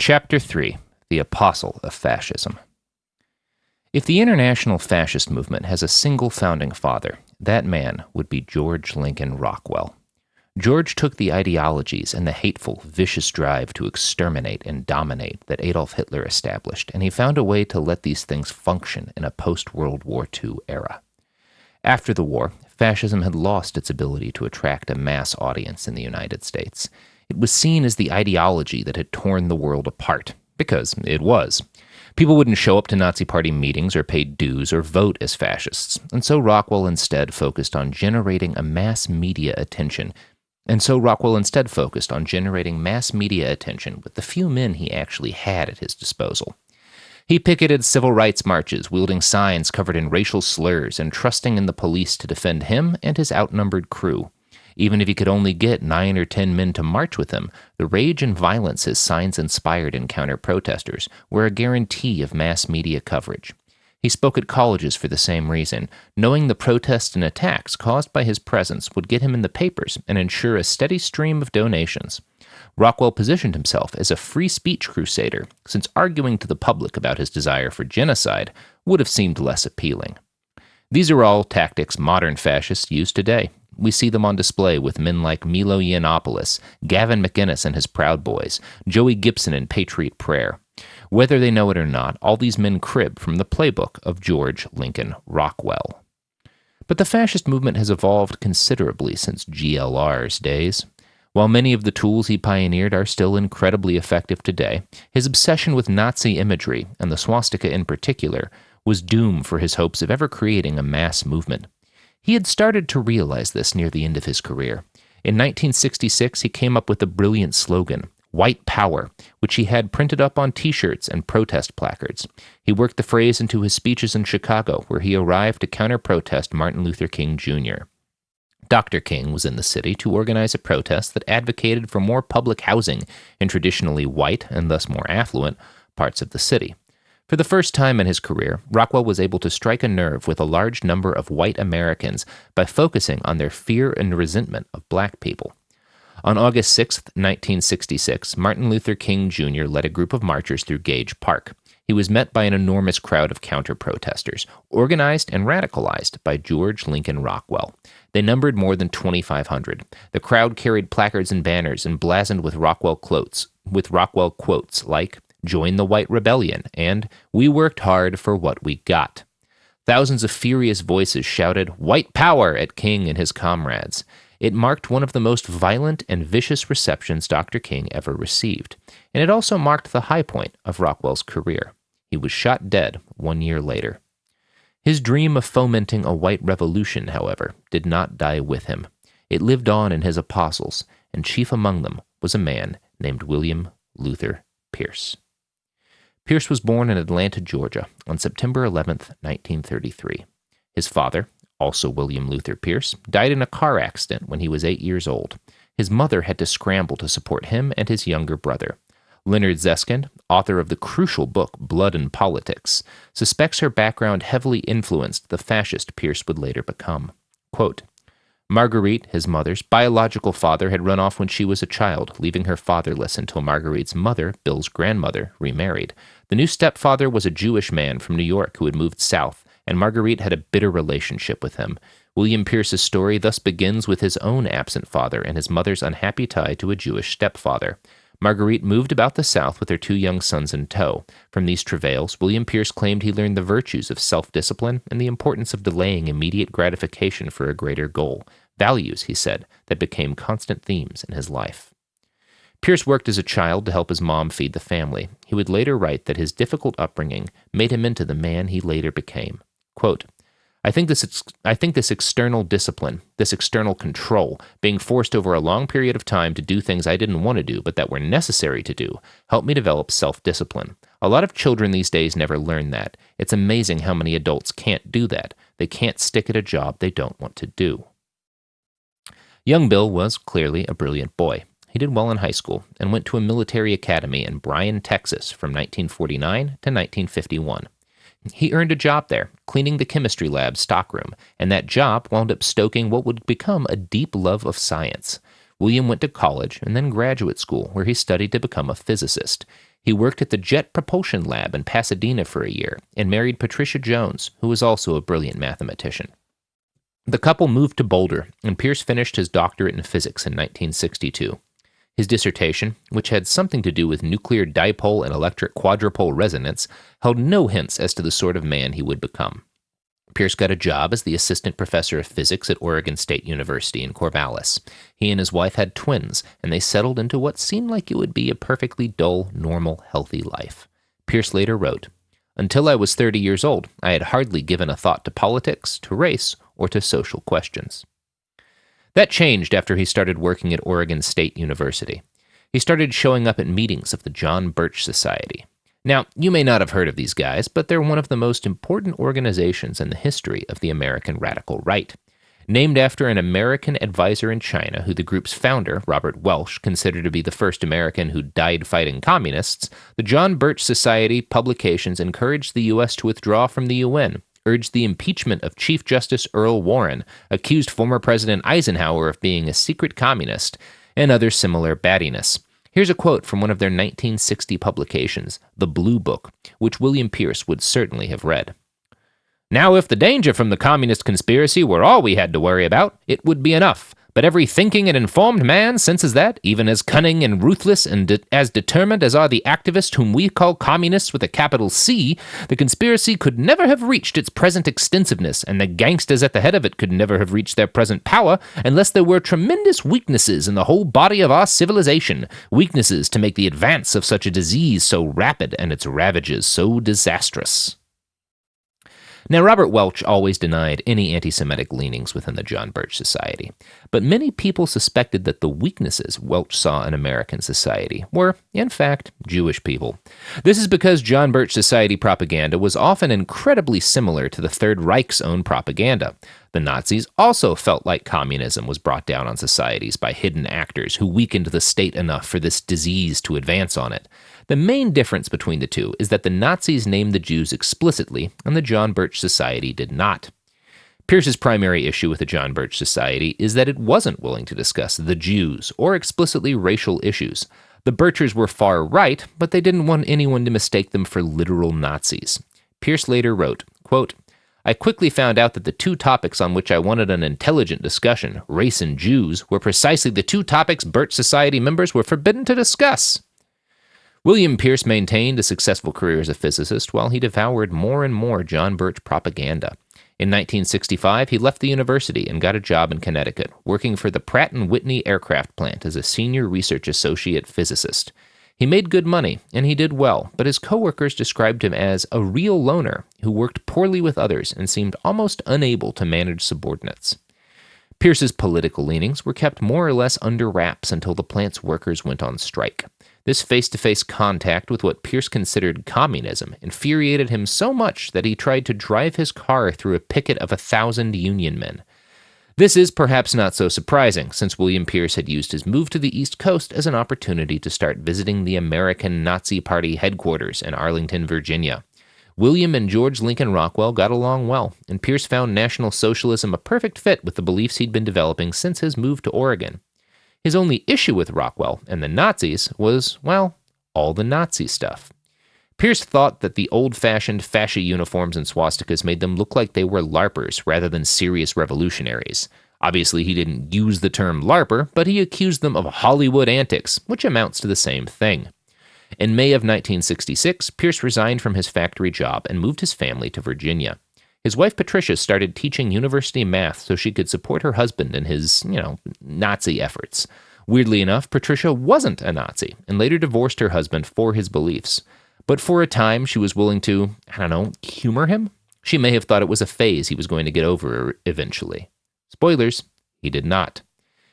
Chapter 3 The Apostle of Fascism. If the international fascist movement has a single founding father, that man would be George Lincoln Rockwell. George took the ideologies and the hateful, vicious drive to exterminate and dominate that Adolf Hitler established, and he found a way to let these things function in a post World War II era. After the war, fascism had lost its ability to attract a mass audience in the United States. It was seen as the ideology that had torn the world apart, because it was. People wouldn't show up to Nazi Party meetings or pay dues or vote as fascists, and so Rockwell instead focused on generating a mass media attention. And so Rockwell instead focused on generating mass media attention with the few men he actually had at his disposal. He picketed civil rights marches, wielding signs covered in racial slurs and trusting in the police to defend him and his outnumbered crew. Even if he could only get nine or ten men to march with him, the rage and violence his signs inspired in counter protesters were a guarantee of mass media coverage. He spoke at colleges for the same reason, knowing the protests and attacks caused by his presence would get him in the papers and ensure a steady stream of donations. Rockwell positioned himself as a free speech crusader, since arguing to the public about his desire for genocide would have seemed less appealing. These are all tactics modern fascists use today. We see them on display with men like Milo Yiannopoulos, Gavin McInnes and his Proud Boys, Joey Gibson and Patriot Prayer. Whether they know it or not, all these men crib from the playbook of George Lincoln Rockwell. But the fascist movement has evolved considerably since GLR's days. While many of the tools he pioneered are still incredibly effective today, his obsession with Nazi imagery, and the swastika in particular, was doom for his hopes of ever creating a mass movement. He had started to realize this near the end of his career. In 1966, he came up with a brilliant slogan, White Power, which he had printed up on t shirts and protest placards. He worked the phrase into his speeches in Chicago, where he arrived to counter protest Martin Luther King Jr. Dr. King was in the city to organize a protest that advocated for more public housing in traditionally white and thus more affluent parts of the city. For the first time in his career, Rockwell was able to strike a nerve with a large number of white Americans by focusing on their fear and resentment of black people. On August 6, 1966, Martin Luther King Jr. led a group of marchers through Gage Park. He was met by an enormous crowd of counter protesters, organized and radicalized by George Lincoln Rockwell. They numbered more than 2,500. The crowd carried placards and banners emblazoned with Rockwell quotes, with Rockwell quotes like "Join the White Rebellion" and "We worked hard for what we got." Thousands of furious voices shouted "White Power" at King and his comrades. It marked one of the most violent and vicious receptions Dr. King ever received, and it also marked the high point of Rockwell's career. He was shot dead one year later. His dream of fomenting a white revolution, however, did not die with him. It lived on in his apostles, and chief among them was a man named William Luther Pierce. Pierce was born in Atlanta, Georgia, on September 11, 1933. His father, also William Luther Pierce, died in a car accident when he was eight years old. His mother had to scramble to support him and his younger brother. Leonard Zeskind, author of the crucial book Blood and Politics, suspects her background heavily influenced the fascist Pierce would later become. Quote, Marguerite, his mother's biological father, had run off when she was a child, leaving her fatherless until Marguerite's mother, Bill's grandmother, remarried. The new stepfather was a Jewish man from New York who had moved south, and Marguerite had a bitter relationship with him. William Pierce's story thus begins with his own absent father and his mother's unhappy tie to a Jewish stepfather. Marguerite moved about the South with her two young sons in tow. From these travails, William Pierce claimed he learned the virtues of self discipline and the importance of delaying immediate gratification for a greater goal. Values, he said, that became constant themes in his life. Pierce worked as a child to help his mom feed the family. He would later write that his difficult upbringing made him into the man he later became. Quote, I think this I think this external discipline, this external control, being forced over a long period of time to do things I didn't want to do but that were necessary to do, helped me develop self-discipline. A lot of children these days never learn that. It's amazing how many adults can't do that. They can't stick at a job they don't want to do. Young Bill was clearly a brilliant boy. He did well in high school and went to a military academy in Bryan, Texas from 1949 to 1951. He earned a job there, cleaning the chemistry lab stockroom, and that job wound up stoking what would become a deep love of science. William went to college and then graduate school, where he studied to become a physicist. He worked at the Jet Propulsion Lab in Pasadena for a year and married Patricia Jones, who was also a brilliant mathematician. The couple moved to Boulder, and Pierce finished his doctorate in physics in 1962. His dissertation, which had something to do with nuclear dipole and electric quadrupole resonance, held no hints as to the sort of man he would become. Pierce got a job as the assistant professor of physics at Oregon State University in Corvallis. He and his wife had twins, and they settled into what seemed like it would be a perfectly dull, normal, healthy life. Pierce later wrote, Until I was 30 years old, I had hardly given a thought to politics, to race, or to social questions. That changed after he started working at Oregon State University. He started showing up at meetings of the John Birch Society. Now, you may not have heard of these guys, but they're one of the most important organizations in the history of the American radical right. Named after an American advisor in China who the group's founder, Robert Welch, considered to be the first American who died fighting communists, the John Birch Society publications encouraged the U.S. to withdraw from the UN, urged the impeachment of Chief Justice Earl Warren, accused former President Eisenhower of being a secret communist, and other similar battiness. Here's a quote from one of their 1960 publications, The Blue Book, which William Pierce would certainly have read. Now, if the danger from the communist conspiracy were all we had to worry about, it would be enough. But every thinking and informed man senses that, even as cunning and ruthless and de- as determined as are the activists whom we call communists with a capital C, the conspiracy could never have reached its present extensiveness, and the gangsters at the head of it could never have reached their present power unless there were tremendous weaknesses in the whole body of our civilization, weaknesses to make the advance of such a disease so rapid and its ravages so disastrous. Now, Robert Welch always denied any anti Semitic leanings within the John Birch Society, but many people suspected that the weaknesses Welch saw in American society were, in fact, Jewish people. This is because John Birch Society propaganda was often incredibly similar to the Third Reich's own propaganda. The Nazis also felt like communism was brought down on societies by hidden actors who weakened the state enough for this disease to advance on it. The main difference between the two is that the Nazis named the Jews explicitly, and the John Birch Society did not. Pierce's primary issue with the John Birch Society is that it wasn't willing to discuss the Jews or explicitly racial issues. The Birchers were far right, but they didn't want anyone to mistake them for literal Nazis. Pierce later wrote, quote, I quickly found out that the two topics on which I wanted an intelligent discussion, race and Jews, were precisely the two topics Birch Society members were forbidden to discuss. William Pierce maintained a successful career as a physicist while he devoured more and more John Birch propaganda. In 1965, he left the university and got a job in Connecticut, working for the Pratt & Whitney aircraft plant as a senior research associate physicist. He made good money, and he did well, but his coworkers described him as a real loner who worked poorly with others and seemed almost unable to manage subordinates. Pierce's political leanings were kept more or less under wraps until the plant's workers went on strike. This face to face contact with what Pierce considered communism infuriated him so much that he tried to drive his car through a picket of a thousand Union men. This is perhaps not so surprising, since William Pierce had used his move to the East Coast as an opportunity to start visiting the American Nazi Party headquarters in Arlington, Virginia. William and George Lincoln Rockwell got along well, and Pierce found National Socialism a perfect fit with the beliefs he'd been developing since his move to Oregon. His only issue with Rockwell and the Nazis was, well, all the Nazi stuff. Pierce thought that the old fashioned fascia uniforms and swastikas made them look like they were LARPers rather than serious revolutionaries. Obviously, he didn't use the term LARPer, but he accused them of Hollywood antics, which amounts to the same thing. In May of 1966, Pierce resigned from his factory job and moved his family to Virginia. His wife Patricia started teaching university math so she could support her husband in his, you know, Nazi efforts. Weirdly enough, Patricia wasn't a Nazi and later divorced her husband for his beliefs. But for a time, she was willing to, I don't know, humor him? She may have thought it was a phase he was going to get over eventually. Spoilers, he did not.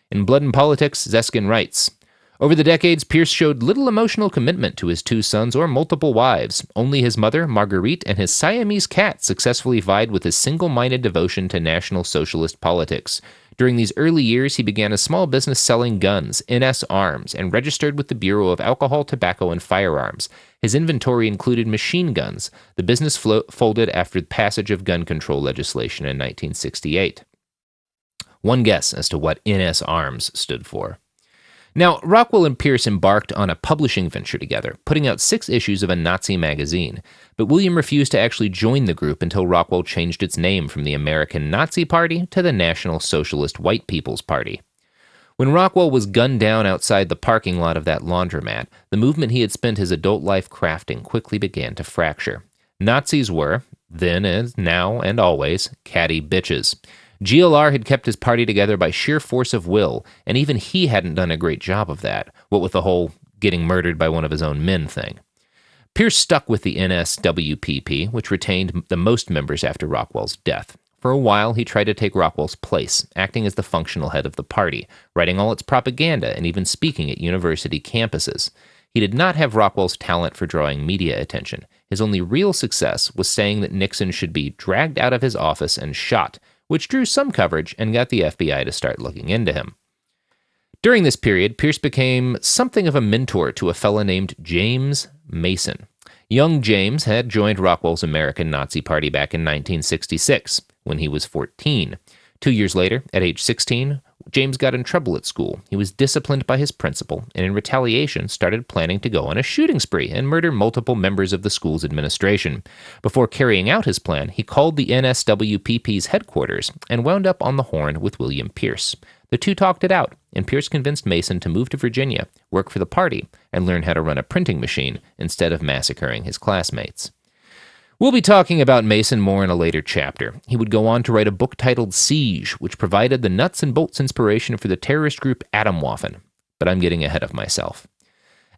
In Blood and Politics, Zeskind writes over the decades, Pierce showed little emotional commitment to his two sons or multiple wives. Only his mother, Marguerite, and his Siamese cat successfully vied with his single minded devotion to National Socialist politics. During these early years, he began a small business selling guns, NS Arms, and registered with the Bureau of Alcohol, Tobacco, and Firearms. His inventory included machine guns. The business flo- folded after the passage of gun control legislation in 1968. One guess as to what NS Arms stood for. Now, Rockwell and Pierce embarked on a publishing venture together, putting out six issues of a Nazi magazine, but William refused to actually join the group until Rockwell changed its name from the American Nazi Party to the National Socialist White People's Party. When Rockwell was gunned down outside the parking lot of that laundromat, the movement he had spent his adult life crafting quickly began to fracture. Nazis were, then as now and always, catty bitches. GLR had kept his party together by sheer force of will, and even he hadn't done a great job of that, what with the whole getting murdered by one of his own men thing. Pierce stuck with the NSWPP, which retained the most members after Rockwell's death. For a while, he tried to take Rockwell's place, acting as the functional head of the party, writing all its propaganda and even speaking at university campuses. He did not have Rockwell's talent for drawing media attention. His only real success was saying that Nixon should be dragged out of his office and shot, which drew some coverage and got the FBI to start looking into him. During this period, Pierce became something of a mentor to a fellow named James Mason. Young James had joined Rockwell's American Nazi Party back in 1966 when he was 14. Two years later, at age 16, James got in trouble at school. He was disciplined by his principal, and in retaliation, started planning to go on a shooting spree and murder multiple members of the school's administration. Before carrying out his plan, he called the NSWPP's headquarters and wound up on the horn with William Pierce. The two talked it out, and Pierce convinced Mason to move to Virginia, work for the party, and learn how to run a printing machine instead of massacring his classmates. We'll be talking about Mason more in a later chapter. He would go on to write a book titled Siege, which provided the nuts and bolts inspiration for the terrorist group Atomwaffen. But I'm getting ahead of myself.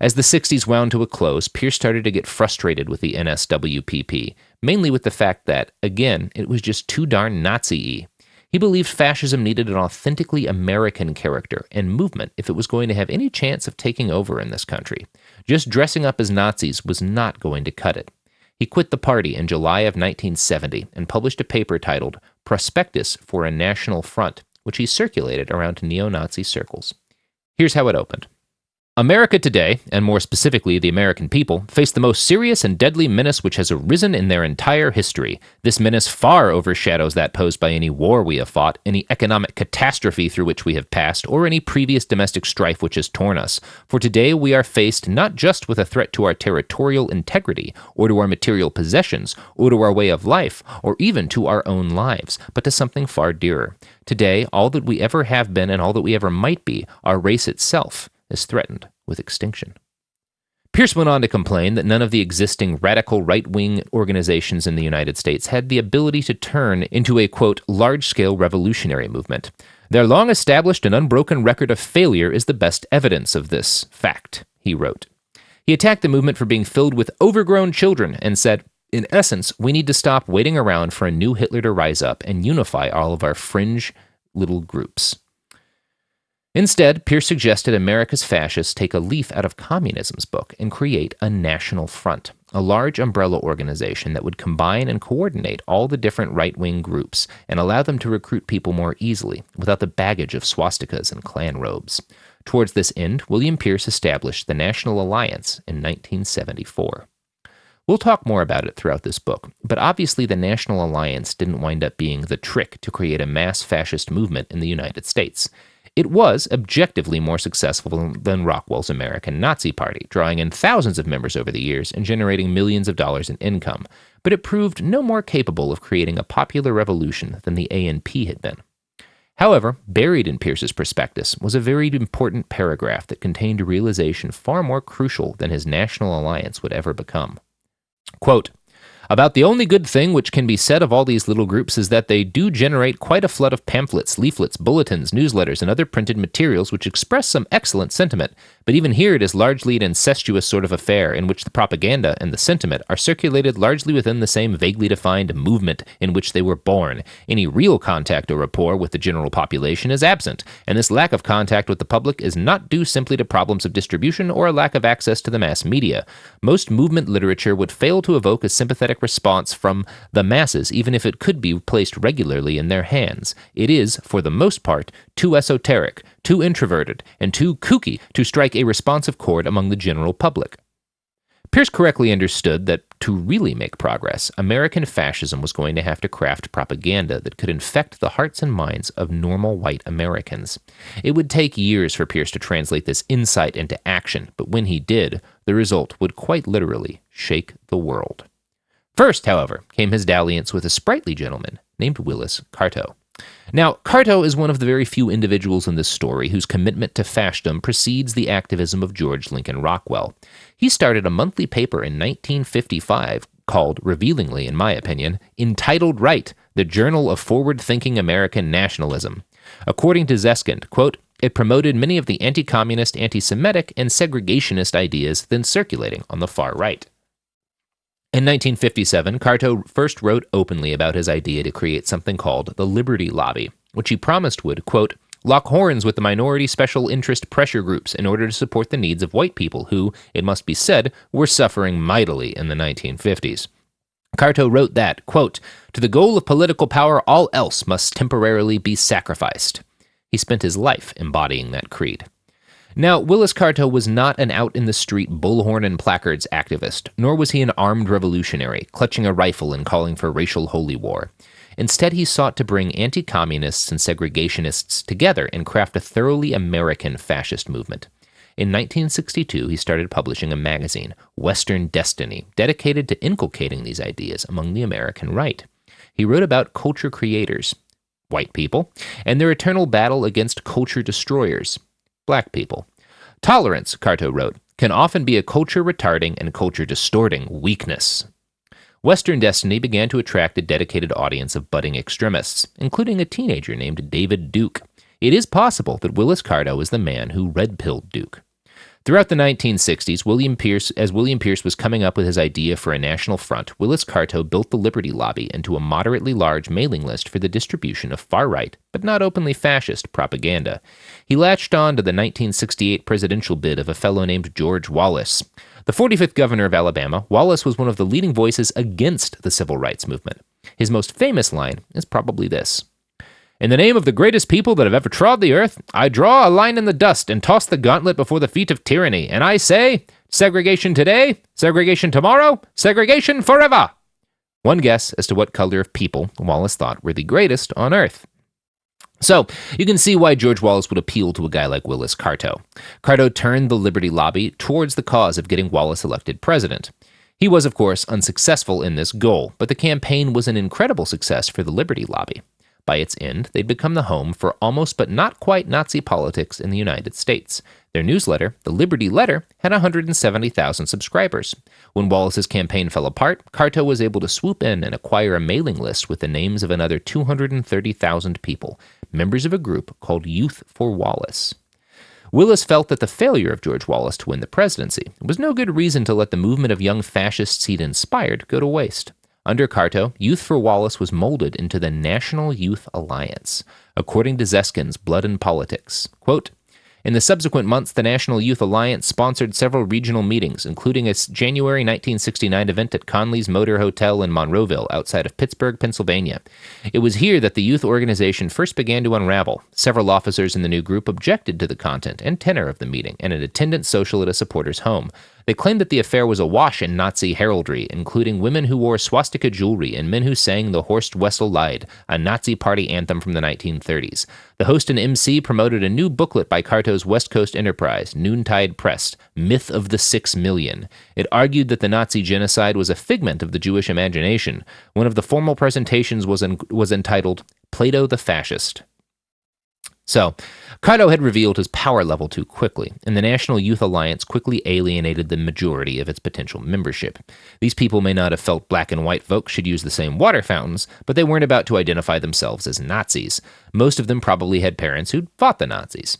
As the 60s wound to a close, Pierce started to get frustrated with the NSWPP, mainly with the fact that, again, it was just too darn Nazi y. He believed fascism needed an authentically American character and movement if it was going to have any chance of taking over in this country. Just dressing up as Nazis was not going to cut it. He quit the party in July of 1970 and published a paper titled Prospectus for a National Front, which he circulated around neo Nazi circles. Here's how it opened. America today, and more specifically the American people, face the most serious and deadly menace which has arisen in their entire history. This menace far overshadows that posed by any war we have fought, any economic catastrophe through which we have passed, or any previous domestic strife which has torn us. For today we are faced not just with a threat to our territorial integrity, or to our material possessions, or to our way of life, or even to our own lives, but to something far dearer. Today, all that we ever have been and all that we ever might be, our race itself, is threatened with extinction. Pierce went on to complain that none of the existing radical right wing organizations in the United States had the ability to turn into a, quote, large scale revolutionary movement. Their long established and unbroken record of failure is the best evidence of this fact, he wrote. He attacked the movement for being filled with overgrown children and said, in essence, we need to stop waiting around for a new Hitler to rise up and unify all of our fringe little groups. Instead, Pierce suggested America's fascists take a leaf out of communism's book and create a national front, a large umbrella organization that would combine and coordinate all the different right wing groups and allow them to recruit people more easily without the baggage of swastikas and Klan robes. Towards this end, William Pierce established the National Alliance in 1974. We'll talk more about it throughout this book, but obviously the National Alliance didn't wind up being the trick to create a mass fascist movement in the United States. It was objectively more successful than Rockwell's American Nazi Party, drawing in thousands of members over the years and generating millions of dollars in income, but it proved no more capable of creating a popular revolution than the ANP had been. However, buried in Pierce's prospectus was a very important paragraph that contained a realization far more crucial than his national alliance would ever become. Quote, about the only good thing which can be said of all these little groups is that they do generate quite a flood of pamphlets, leaflets, bulletins, newsletters, and other printed materials which express some excellent sentiment, but even here it is largely an incestuous sort of affair in which the propaganda and the sentiment are circulated largely within the same vaguely defined movement in which they were born. Any real contact or rapport with the general population is absent, and this lack of contact with the public is not due simply to problems of distribution or a lack of access to the mass media. Most movement literature would fail to evoke a sympathetic response from the masses, even if it could be placed regularly in their hands. It is, for the most part, too esoteric, too introverted, and too kooky to strike a responsive chord among the general public. Pierce correctly understood that to really make progress, American fascism was going to have to craft propaganda that could infect the hearts and minds of normal white Americans. It would take years for Pierce to translate this insight into action, but when he did, the result would quite literally shake the world. First, however, came his dalliance with a sprightly gentleman named Willis Carto. Now, Carto is one of the very few individuals in this story whose commitment to fascism precedes the activism of George Lincoln Rockwell. He started a monthly paper in 1955 called, revealingly in my opinion, entitled Right, the Journal of Forward Thinking American Nationalism. According to Zeskind, quote, it promoted many of the anti communist, anti Semitic, and segregationist ideas then circulating on the far right. In 1957, Carto first wrote openly about his idea to create something called the Liberty Lobby, which he promised would, quote, lock horns with the minority special interest pressure groups in order to support the needs of white people who, it must be said, were suffering mightily in the 1950s. Carto wrote that, quote, To the goal of political power, all else must temporarily be sacrificed. He spent his life embodying that creed. Now, Willis Carto was not an out in the street bullhorn and placards activist, nor was he an armed revolutionary, clutching a rifle and calling for racial holy war. Instead, he sought to bring anti communists and segregationists together and craft a thoroughly American fascist movement. In 1962, he started publishing a magazine, Western Destiny, dedicated to inculcating these ideas among the American right. He wrote about culture creators, white people, and their eternal battle against culture destroyers, black people. Tolerance, Carto wrote, can often be a culture retarding and culture distorting weakness. Western Destiny began to attract a dedicated audience of budding extremists, including a teenager named David Duke. It is possible that Willis Carto is the man who red pilled Duke. Throughout the 1960s, William Pierce, as William Pierce was coming up with his idea for a national front, Willis Carto built the Liberty Lobby into a moderately large mailing list for the distribution of far right, but not openly fascist, propaganda. He latched on to the 1968 presidential bid of a fellow named George Wallace. The 45th governor of Alabama, Wallace was one of the leading voices against the civil rights movement. His most famous line is probably this in the name of the greatest people that have ever trod the earth, I draw a line in the dust and toss the gauntlet before the feet of tyranny, and I say, segregation today, segregation tomorrow, segregation forever. One guess as to what color of people Wallace thought were the greatest on earth. So, you can see why George Wallace would appeal to a guy like Willis Carto. Carto turned the Liberty Lobby towards the cause of getting Wallace elected president. He was, of course, unsuccessful in this goal, but the campaign was an incredible success for the Liberty Lobby. By its end, they'd become the home for almost but not quite Nazi politics in the United States. Their newsletter, the Liberty Letter, had 170,000 subscribers. When Wallace's campaign fell apart, Carto was able to swoop in and acquire a mailing list with the names of another 230,000 people, members of a group called Youth for Wallace. Willis felt that the failure of George Wallace to win the presidency was no good reason to let the movement of young fascists he'd inspired go to waste. Under Carto, Youth for Wallace was molded into the National Youth Alliance, according to Zeskind's Blood and Politics. Quote, in the subsequent months, the National Youth Alliance sponsored several regional meetings, including a January 1969 event at Conley's Motor Hotel in Monroeville, outside of Pittsburgh, Pennsylvania. It was here that the youth organization first began to unravel. Several officers in the new group objected to the content and tenor of the meeting and an attendant social at a supporter's home. They claimed that the affair was awash in Nazi heraldry, including women who wore swastika jewelry and men who sang the Horst Wessel Lied, a Nazi party anthem from the 1930s. The host and MC promoted a new booklet by Carto's West Coast enterprise, Noontide Press, Myth of the Six Million. It argued that the Nazi genocide was a figment of the Jewish imagination. One of the formal presentations was, was entitled Plato the Fascist. So, Carto had revealed his power level too quickly, and the National Youth Alliance quickly alienated the majority of its potential membership. These people may not have felt black and white folks should use the same water fountains, but they weren't about to identify themselves as Nazis. Most of them probably had parents who'd fought the Nazis.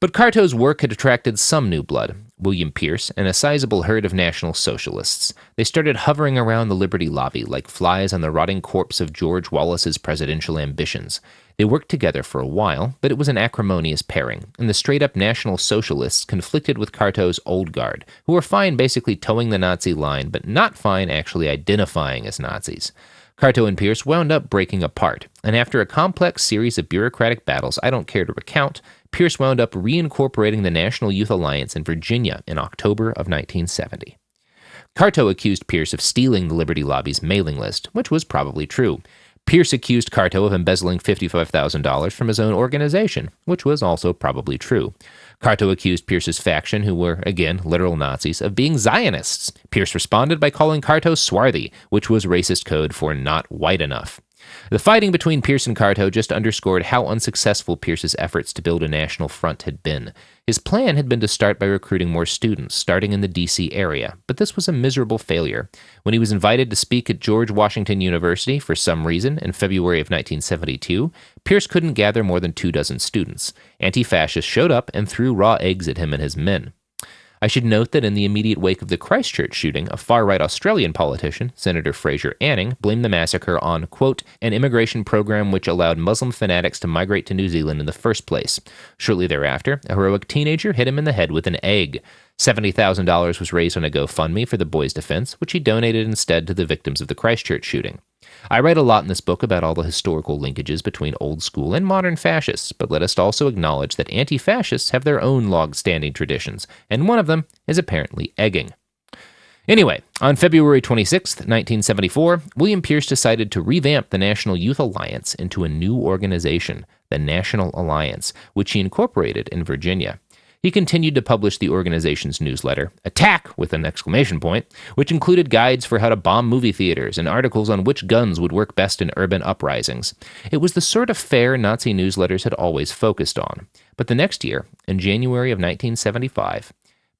But Carto's work had attracted some new blood, William Pierce, and a sizable herd of National Socialists. They started hovering around the Liberty Lobby like flies on the rotting corpse of George Wallace's presidential ambitions. They worked together for a while, but it was an acrimonious pairing, and the straight up National Socialists conflicted with Carto's Old Guard, who were fine basically toeing the Nazi line, but not fine actually identifying as Nazis. Carto and Pierce wound up breaking apart, and after a complex series of bureaucratic battles I don't care to recount, Pierce wound up reincorporating the National Youth Alliance in Virginia in October of 1970. Carto accused Pierce of stealing the Liberty Lobby's mailing list, which was probably true. Pierce accused Carto of embezzling $55,000 from his own organization, which was also probably true. Carto accused Pierce's faction, who were, again, literal Nazis, of being Zionists. Pierce responded by calling Carto swarthy, which was racist code for not white enough. The fighting between Pierce and Carto just underscored how unsuccessful Pierce's efforts to build a national front had been. His plan had been to start by recruiting more students, starting in the D.C. area, but this was a miserable failure. When he was invited to speak at George Washington University for some reason in February of 1972, Pierce couldn't gather more than two dozen students. Anti fascists showed up and threw raw eggs at him and his men. I should note that in the immediate wake of the Christchurch shooting, a far right Australian politician, Senator Fraser Anning, blamed the massacre on, quote, an immigration program which allowed Muslim fanatics to migrate to New Zealand in the first place. Shortly thereafter, a heroic teenager hit him in the head with an egg. $70,000 was raised on a GoFundMe for the boy's defense, which he donated instead to the victims of the Christchurch shooting. I write a lot in this book about all the historical linkages between old school and modern fascists, but let us also acknowledge that anti fascists have their own log standing traditions, and one of them is apparently egging. Anyway, on February 26, 1974, William Pierce decided to revamp the National Youth Alliance into a new organization, the National Alliance, which he incorporated in Virginia. He continued to publish the organization's newsletter, Attack with an exclamation point, which included guides for how to bomb movie theaters and articles on which guns would work best in urban uprisings. It was the sort of fare Nazi newsletters had always focused on. But the next year, in January of 1975,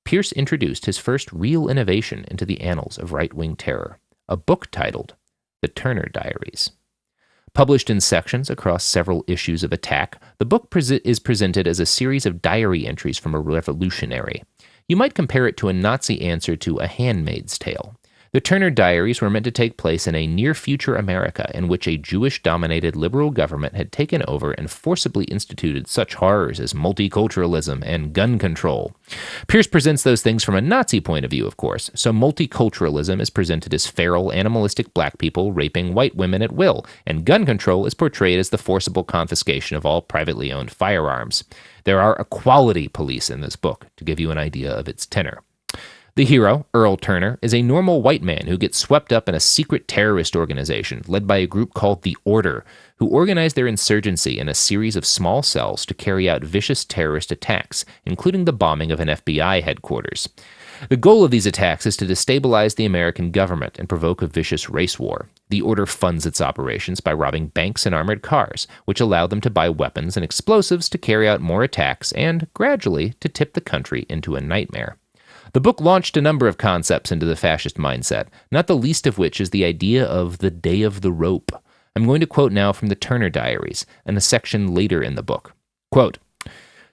Pierce introduced his first real innovation into the annals of right wing terror a book titled The Turner Diaries. Published in sections across several issues of Attack, the book is presented as a series of diary entries from a revolutionary. You might compare it to a Nazi answer to A Handmaid's Tale. The Turner Diaries were meant to take place in a near future America in which a Jewish dominated liberal government had taken over and forcibly instituted such horrors as multiculturalism and gun control. Pierce presents those things from a Nazi point of view, of course, so multiculturalism is presented as feral, animalistic black people raping white women at will, and gun control is portrayed as the forcible confiscation of all privately owned firearms. There are equality police in this book, to give you an idea of its tenor. The hero, Earl Turner, is a normal white man who gets swept up in a secret terrorist organization led by a group called the Order, who organize their insurgency in a series of small cells to carry out vicious terrorist attacks, including the bombing of an FBI headquarters. The goal of these attacks is to destabilize the American government and provoke a vicious race war. The Order funds its operations by robbing banks and armored cars, which allow them to buy weapons and explosives to carry out more attacks and, gradually, to tip the country into a nightmare. The book launched a number of concepts into the fascist mindset, not the least of which is the idea of the day of the rope. I'm going to quote now from the Turner Diaries and a section later in the book. Quote,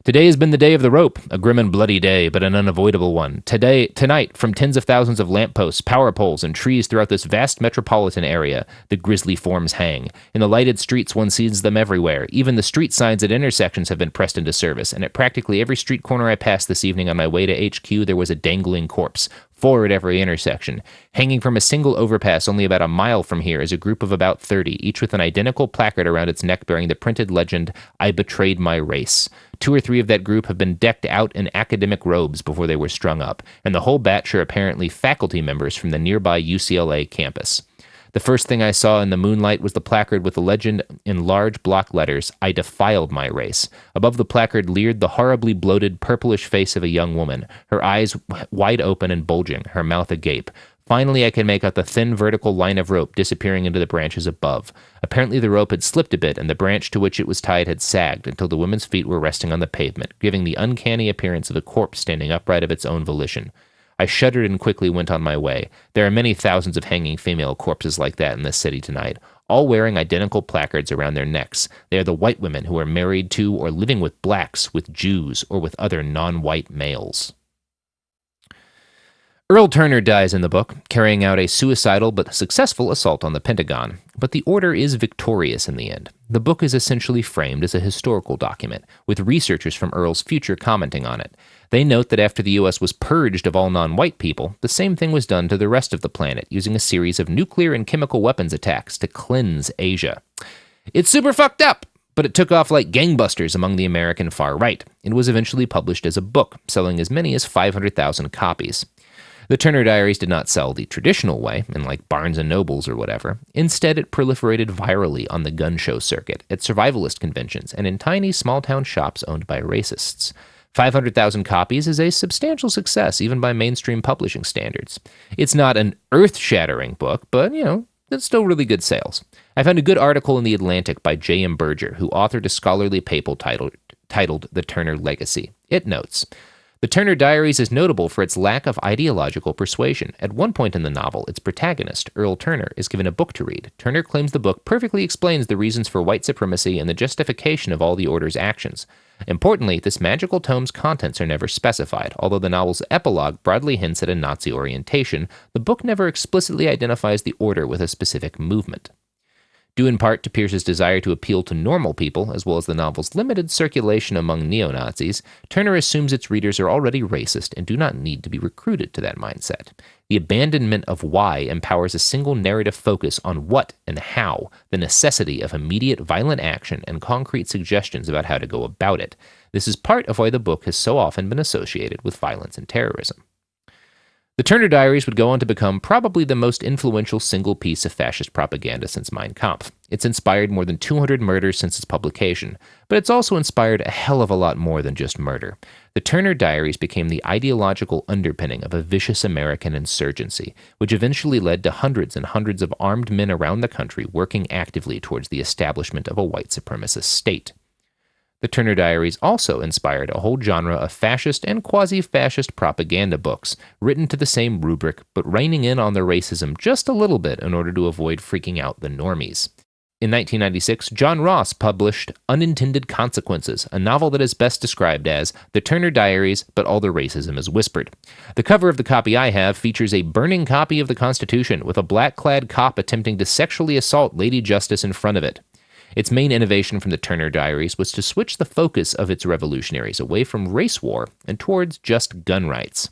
Today has been the day of the rope, a grim and bloody day, but an unavoidable one. Today, tonight, from tens of thousands of lampposts, power poles, and trees throughout this vast metropolitan area, the grisly forms hang. In the lighted streets, one sees them everywhere. Even the street signs at intersections have been pressed into service, and at practically every street corner I passed this evening on my way to HQ, there was a dangling corpse at every intersection. Hanging from a single overpass only about a mile from here is a group of about 30, each with an identical placard around its neck bearing the printed legend, I betrayed my race. Two or three of that group have been decked out in academic robes before they were strung up, and the whole batch are apparently faculty members from the nearby UCLA campus. The first thing I saw in the moonlight was the placard with the legend in large block letters I defiled my race. Above the placard leered the horribly bloated, purplish face of a young woman, her eyes wide open and bulging, her mouth agape. Finally, I could make out the thin vertical line of rope disappearing into the branches above. Apparently, the rope had slipped a bit, and the branch to which it was tied had sagged until the woman's feet were resting on the pavement, giving the uncanny appearance of a corpse standing upright of its own volition. I shuddered and quickly went on my way. There are many thousands of hanging female corpses like that in this city tonight, all wearing identical placards around their necks. They are the white women who are married to or living with blacks, with Jews, or with other non white males. Earl Turner dies in the book, carrying out a suicidal but successful assault on the Pentagon, but the order is victorious in the end. The book is essentially framed as a historical document, with researchers from Earl's future commenting on it. They note that after the US was purged of all non white people, the same thing was done to the rest of the planet using a series of nuclear and chemical weapons attacks to cleanse Asia. It's super fucked up! But it took off like gangbusters among the American far right. It was eventually published as a book, selling as many as 500,000 copies. The Turner Diaries did not sell the traditional way, in like Barnes and Nobles or whatever. Instead, it proliferated virally on the gun show circuit, at survivalist conventions, and in tiny small town shops owned by racists. 500,000 copies is a substantial success, even by mainstream publishing standards. It's not an earth shattering book, but, you know, it's still really good sales. I found a good article in The Atlantic by J.M. Berger, who authored a scholarly paper titled, titled The Turner Legacy. It notes The Turner Diaries is notable for its lack of ideological persuasion. At one point in the novel, its protagonist, Earl Turner, is given a book to read. Turner claims the book perfectly explains the reasons for white supremacy and the justification of all the Order's actions. Importantly, this magical tome's contents are never specified. Although the novel's epilogue broadly hints at a Nazi orientation, the book never explicitly identifies the Order with a specific movement. Due in part to Pierce's desire to appeal to normal people, as well as the novel's limited circulation among neo Nazis, Turner assumes its readers are already racist and do not need to be recruited to that mindset. The abandonment of why empowers a single narrative focus on what and how, the necessity of immediate violent action, and concrete suggestions about how to go about it. This is part of why the book has so often been associated with violence and terrorism. The Turner Diaries would go on to become probably the most influential single piece of fascist propaganda since Mein Kampf. It's inspired more than 200 murders since its publication, but it's also inspired a hell of a lot more than just murder. The Turner Diaries became the ideological underpinning of a vicious American insurgency, which eventually led to hundreds and hundreds of armed men around the country working actively towards the establishment of a white supremacist state. The Turner Diaries also inspired a whole genre of fascist and quasi fascist propaganda books, written to the same rubric, but reining in on their racism just a little bit in order to avoid freaking out the normies. In 1996, John Ross published Unintended Consequences, a novel that is best described as The Turner Diaries, but all the racism is whispered. The cover of the copy I have features a burning copy of the Constitution with a black clad cop attempting to sexually assault Lady Justice in front of it. Its main innovation from the Turner Diaries was to switch the focus of its revolutionaries away from race war and towards just gun rights.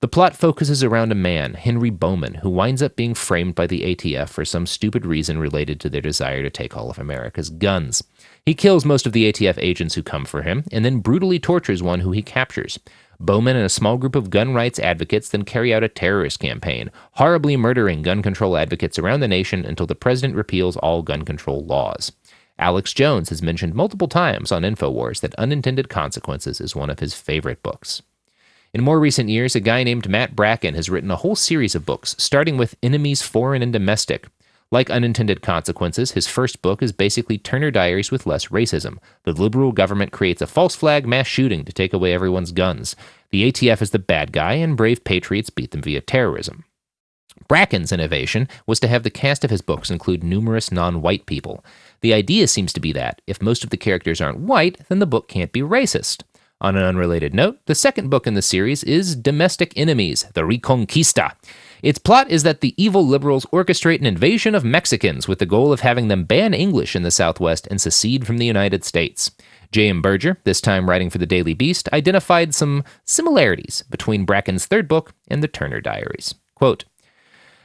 The plot focuses around a man, Henry Bowman, who winds up being framed by the ATF for some stupid reason related to their desire to take all of America's guns. He kills most of the ATF agents who come for him, and then brutally tortures one who he captures. Bowman and a small group of gun rights advocates then carry out a terrorist campaign, horribly murdering gun control advocates around the nation until the president repeals all gun control laws. Alex Jones has mentioned multiple times on InfoWars that Unintended Consequences is one of his favorite books. In more recent years, a guy named Matt Bracken has written a whole series of books, starting with Enemies Foreign and Domestic. Like Unintended Consequences, his first book is basically Turner Diaries with less racism. The liberal government creates a false flag mass shooting to take away everyone's guns. The ATF is the bad guy, and brave patriots beat them via terrorism. Bracken's innovation was to have the cast of his books include numerous non white people. The idea seems to be that, if most of the characters aren't white, then the book can't be racist. On an unrelated note, the second book in the series is Domestic Enemies The Reconquista. Its plot is that the evil liberals orchestrate an invasion of Mexicans with the goal of having them ban English in the Southwest and secede from the United States. J.M. Berger, this time writing for the Daily Beast, identified some similarities between Bracken's third book and the Turner Diaries. Quote,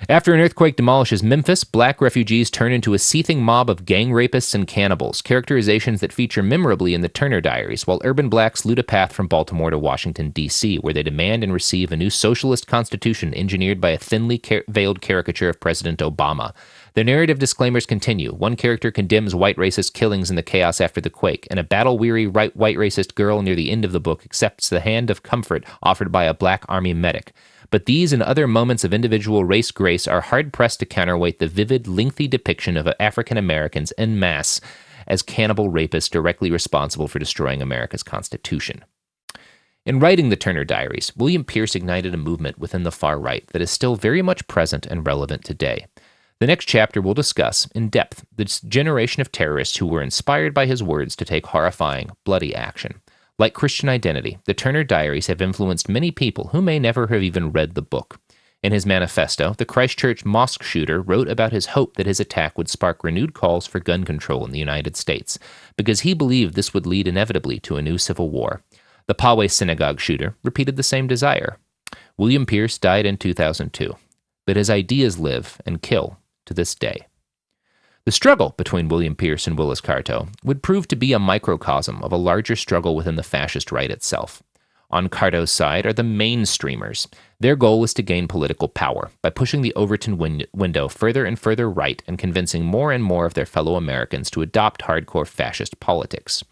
after an earthquake demolishes Memphis, black refugees turn into a seething mob of gang rapists and cannibals, characterizations that feature memorably in the Turner Diaries, while urban blacks loot a path from Baltimore to Washington, D.C., where they demand and receive a new socialist constitution engineered by a thinly veiled caricature of President Obama. The narrative disclaimers continue. One character condemns white racist killings in the chaos after the quake, and a battle weary white racist girl near the end of the book accepts the hand of comfort offered by a black army medic. But these and other moments of individual race grace are hard pressed to counterweight the vivid, lengthy depiction of African Americans en masse as cannibal rapists directly responsible for destroying America's Constitution. In writing the Turner Diaries, William Pierce ignited a movement within the far right that is still very much present and relevant today. The next chapter will discuss, in depth, this generation of terrorists who were inspired by his words to take horrifying, bloody action. Like Christian Identity, the Turner Diaries have influenced many people who may never have even read the book. In his manifesto, the Christchurch mosque shooter wrote about his hope that his attack would spark renewed calls for gun control in the United States, because he believed this would lead inevitably to a new civil war. The Poway synagogue shooter repeated the same desire. William Pierce died in 2002, but his ideas live and kill to this day. The struggle between William Pierce and Willis Carto would prove to be a microcosm of a larger struggle within the fascist right itself. On Carto's side are the mainstreamers. Their goal was to gain political power by pushing the Overton win- window further and further right and convincing more and more of their fellow Americans to adopt hardcore fascist politics.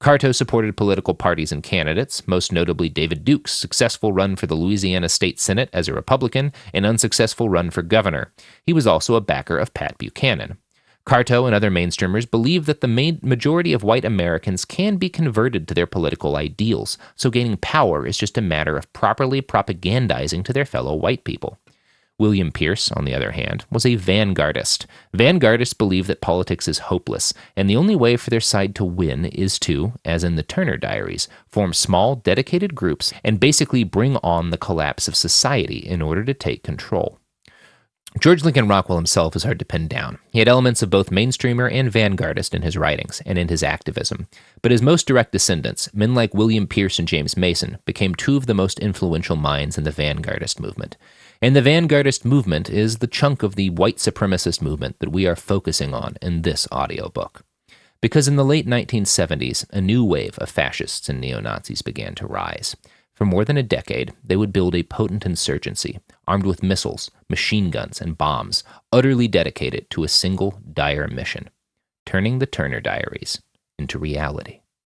Carto supported political parties and candidates, most notably David Duke's successful run for the Louisiana State Senate as a Republican and unsuccessful run for governor. He was also a backer of Pat Buchanan. Carto and other mainstreamers believe that the majority of white Americans can be converted to their political ideals, so gaining power is just a matter of properly propagandizing to their fellow white people. William Pierce, on the other hand, was a vanguardist. Vanguardists believe that politics is hopeless, and the only way for their side to win is to, as in the Turner Diaries, form small, dedicated groups and basically bring on the collapse of society in order to take control. George Lincoln Rockwell himself is hard to pin down. He had elements of both mainstreamer and vanguardist in his writings and in his activism. But his most direct descendants, men like William Pierce and James Mason, became two of the most influential minds in the vanguardist movement. And the vanguardist movement is the chunk of the white supremacist movement that we are focusing on in this audiobook. Because in the late 1970s, a new wave of fascists and neo Nazis began to rise. For more than a decade, they would build a potent insurgency, armed with missiles, machine guns, and bombs, utterly dedicated to a single dire mission turning the Turner Diaries into reality.